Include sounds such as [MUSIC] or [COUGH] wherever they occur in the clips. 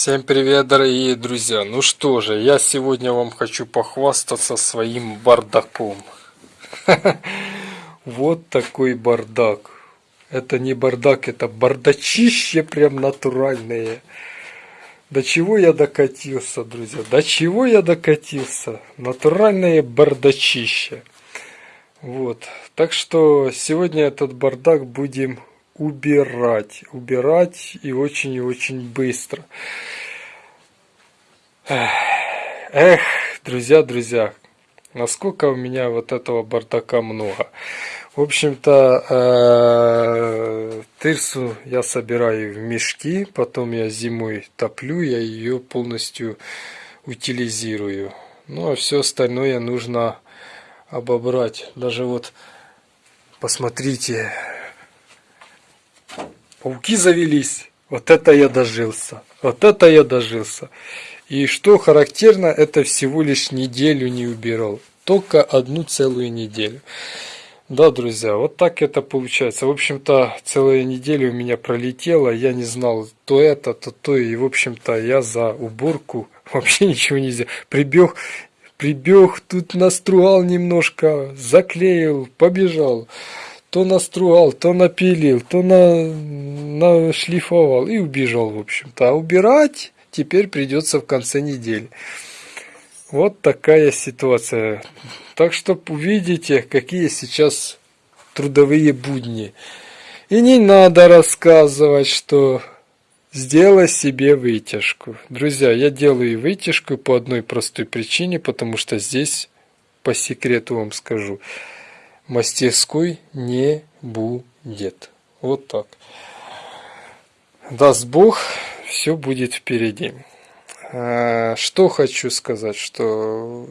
Всем привет, дорогие друзья! Ну что же, я сегодня вам хочу похвастаться своим бардаком. [LAUGHS] Вот такой бардак. Это не бардак, это бардачище прям натуральное. До чего я докатился, друзья? До чего я докатился? Натуральное бардачище. Вот. Так что сегодня этот бардак будем убирать. Убирать и очень и очень быстро. Эх, друзья, друзья, насколько у меня вот этого бардака много. В общем-то, э, тырсу я собираю в мешки, потом я зимой топлю, я ее полностью утилизирую. Ну а все остальное нужно обобрать. Даже вот, посмотрите, Пауки завелись. Вот это я дожился. Вот это я дожился. И что характерно, это всего лишь неделю не убирал. Только одну целую неделю. Да, друзья, вот так это получается. В общем-то, целая неделя у меня пролетела. Я не знал то это, то то. И, в общем-то, я за уборку [LAUGHS] вообще ничего не сделал. Прибег, прибег, тут настругал немножко, заклеил, побежал то настругал, то напилил, то на, нашлифовал и убежал, в общем-то. А убирать теперь придется в конце недели. Вот такая ситуация. Так что увидите, какие сейчас трудовые будни. И не надо рассказывать, что сделай себе вытяжку. Друзья, я делаю вытяжку по одной простой причине, потому что здесь, по секрету вам скажу, мастерской не будет. Вот так. Даст Бог, все будет впереди. А, что хочу сказать, что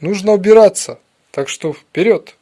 нужно убираться. Так что вперед!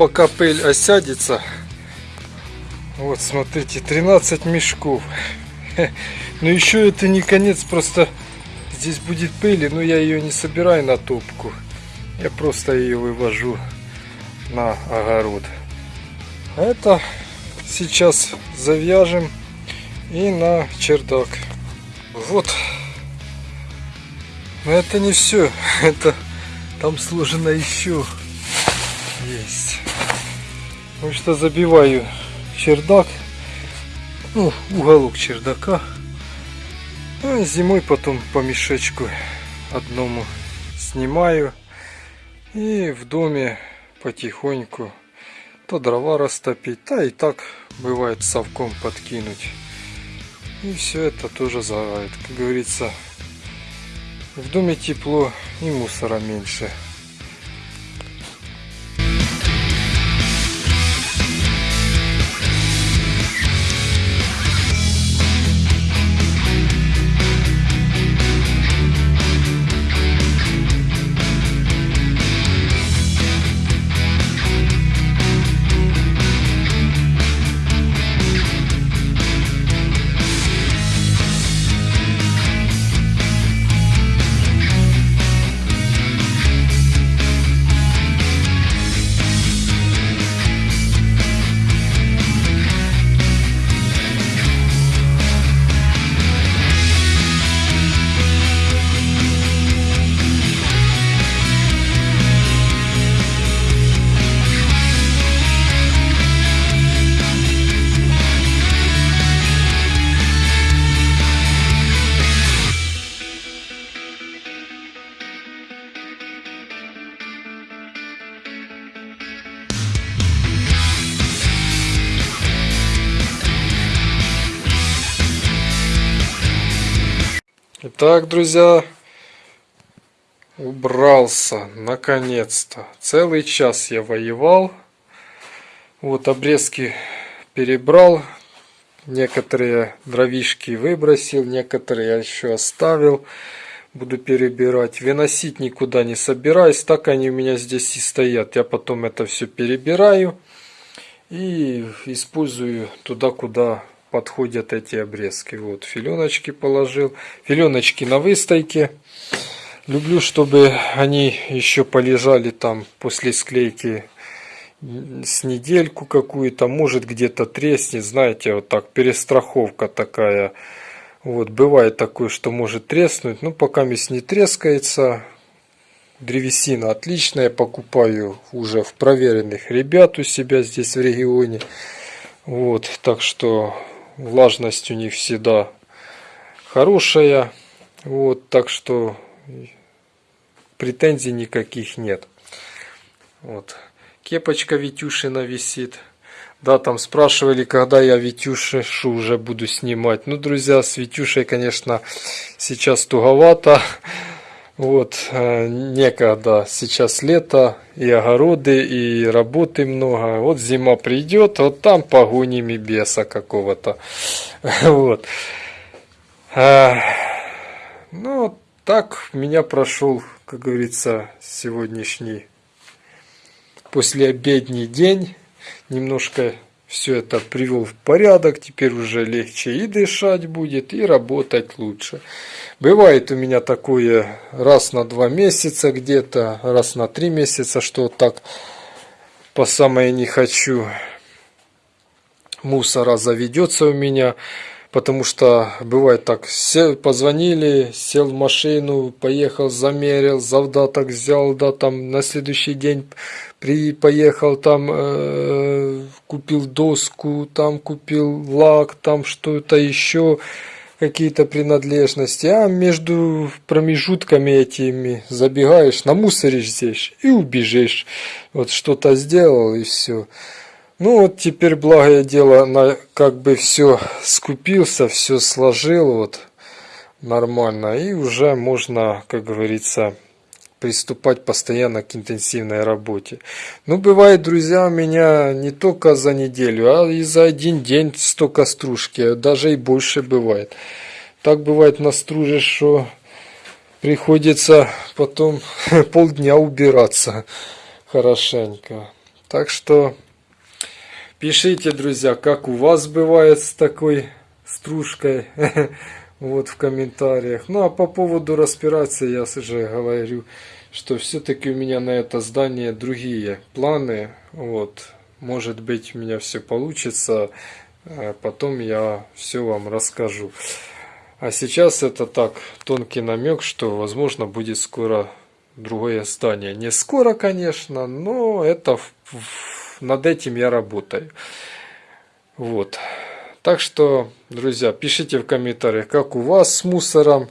Пока пыль осядется, вот смотрите, 13 мешков. [LAUGHS] Но еще это не конец, просто здесь будет пыли, но я ее не собираю на топку. Я просто ее вывожу на огород. Это сейчас завяжем и на чердак. Вот. Но это не все. [LAUGHS] Это там сложено еще есть. Ну что забиваю чердак. Ну, уголок чердака. А зимой потом по мешочку одному снимаю. И в доме потихоньку то дрова растопить, да и так бывает совком подкинуть. И все это тоже загорает. Как говорится, в доме тепло и мусора меньше. Итак, друзья, убрался, наконец-то. Целый час я воевал. Вот обрезки перебрал, некоторые дровишки выбросил, некоторые я еще оставил. Буду перебирать. Выносить никуда не собираюсь, так они у меня здесь и стоят. Я потом это все перебираю и использую туда, куда подходят эти обрезки. Вот, филеночки положил. Филеночки на выстойке. Люблю, чтобы они еще полежали там после склейки с недельку какую-то. Может где-то треснет, знаете, вот так, перестраховка такая. Вот, бывает такое, что может треснуть. Ну, пока мисс не трескается, древесина отличная. Покупаю уже в проверенных ребят у себя здесь в регионе. Вот, так что влажность у них всегда хорошая. Вот, так что претензий никаких нет. Вот. Кепочка Витюшина висит. Да, там спрашивали, когда я Витюшу уже буду снимать. Ну, друзья, с Витюшей, конечно, сейчас туговато. Вот, э, некогда, сейчас лето, и огороды, и работы много. Вот зима придет, вот там погоним и беса какого-то. [LAUGHS] Вот. А, ну, так меня прошел, как говорится, сегодняшний послеобедний день. Немножко все это привел в порядок, теперь уже легче и дышать будет, и работать лучше. Бывает у меня такое раз на два месяца где-то, раз на три месяца, что так по самое не хочу мусора заведется у меня. Потому что бывает так, сел, позвонили, сел в машину, поехал, замерил, завдаток взял, да, там на следующий день при, поехал, там э, купил доску, там купил лак, там что-то еще, какие-то принадлежности, а между промежутками этими забегаешь, намусоришь здесь и убежишь. Вот что-то сделал и все. Ну вот теперь, благое дело, на, как бы все скупился, все сложил вот нормально. И уже можно, как говорится, приступать постоянно к интенсивной работе. Ну, бывает, друзья, у меня не только за неделю, а и за один день столько стружки, даже и больше бывает. Так бывает настружишь, что приходится потом [LAUGHS] полдня убираться хорошенько. Так что Пишите, друзья, как у вас бывает с такой стружкой. [LAUGHS] вот в комментариях. Ну а по поводу распирации я уже говорю, что все-таки у меня на это здание другие планы. Вот, может быть у меня все получится, а потом я все вам расскажу. А сейчас это так, тонкий намек, что возможно будет скоро другое здание. Не скоро, конечно, но это над этим я работаю. Вот. Так что, друзья, пишите в комментариях, как у вас с мусором,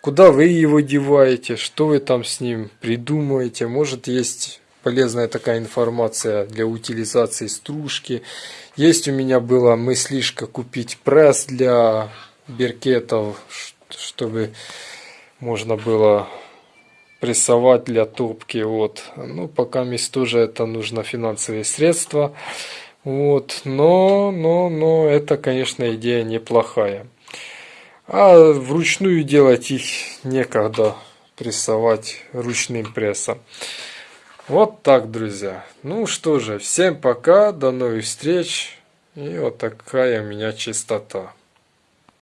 куда вы его деваете, что вы там с ним придумаете. Может, есть полезная такая информация для утилизации стружки. Есть у меня была мыслишка купить пресс для беркетов, чтобы можно было прессовать для топки. Вот. Ну, пока мест тоже это нужно финансовые средства. Вот. Но, но, но это, конечно, идея неплохая. А вручную делать их некогда прессовать ручным прессом. Вот так, друзья. Ну что же, всем пока, до новых встреч. И вот такая у меня чистота.